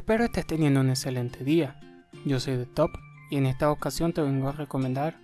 Espero estés teniendo un excelente día. Yo soy de Top y en esta ocasión te vengo a recomendar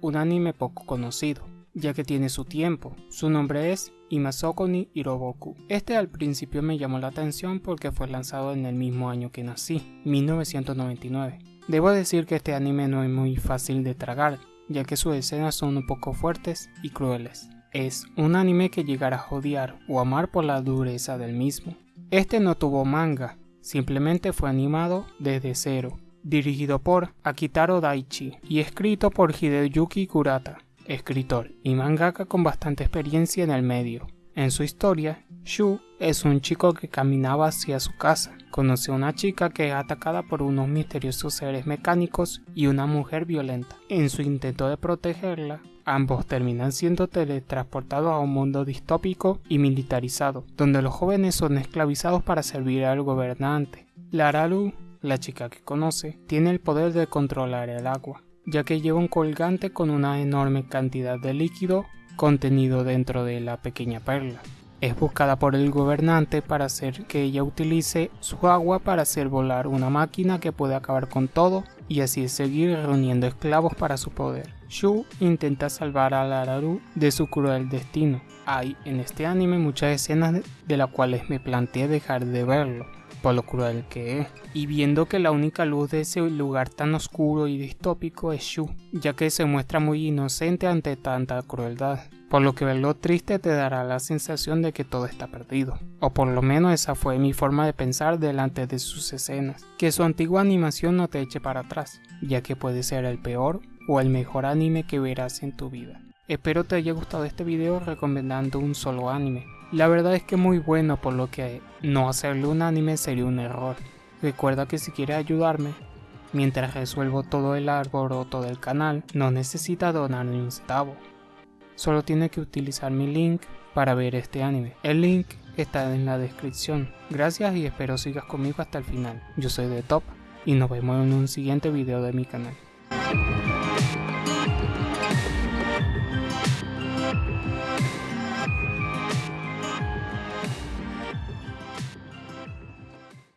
un anime poco conocido, ya que tiene su tiempo. Su nombre es Imasoko ni Hiroboku. Este al principio me llamó la atención porque fue lanzado en el mismo año que nací, 1999. Debo decir que este anime no es muy fácil de tragar, ya que sus escenas son un poco fuertes y crueles. Es un anime que llegará a odiar o amar por la dureza del mismo. Este no tuvo manga, simplemente fue animado desde cero, dirigido por Akitaro Daichi y escrito por Hideyuki Kurata escritor y mangaka con bastante experiencia en el medio. En su historia, Shu es un chico que caminaba hacia su casa. Conoce a una chica que es atacada por unos misteriosos seres mecánicos y una mujer violenta. En su intento de protegerla, ambos terminan siendo teletransportados a un mundo distópico y militarizado, donde los jóvenes son esclavizados para servir al gobernante. Laralu, la chica que conoce, tiene el poder de controlar el agua ya que lleva un colgante con una enorme cantidad de líquido contenido dentro de la pequeña perla. Es buscada por el gobernante para hacer que ella utilice su agua para hacer volar una máquina que puede acabar con todo y así seguir reuniendo esclavos para su poder. Shu intenta salvar a Lararu de su cruel destino. Hay en este anime muchas escenas de las cuales me planteé dejar de verlo, por lo cruel que es. Y viendo que la única luz de ese lugar tan oscuro y distópico es Shu, ya que se muestra muy inocente ante tanta crueldad. Por lo que verlo triste te dará la sensación de que todo está perdido. O por lo menos esa fue mi forma de pensar delante de sus escenas. Que su antigua animación no te eche para atrás, ya que puede ser el peor o el mejor anime que verás en tu vida. Espero te haya gustado este video recomendando un solo anime. La verdad es que muy bueno por lo que no hacerle un anime sería un error. Recuerda que si quieres ayudarme, mientras resuelvo todo el alboroto del canal, no necesita donar ni un centavo. Solo tiene que utilizar mi link para ver este anime. El link está en la descripción. Gracias y espero sigas conmigo hasta el final. Yo soy de Top y nos vemos en un siguiente video de mi canal.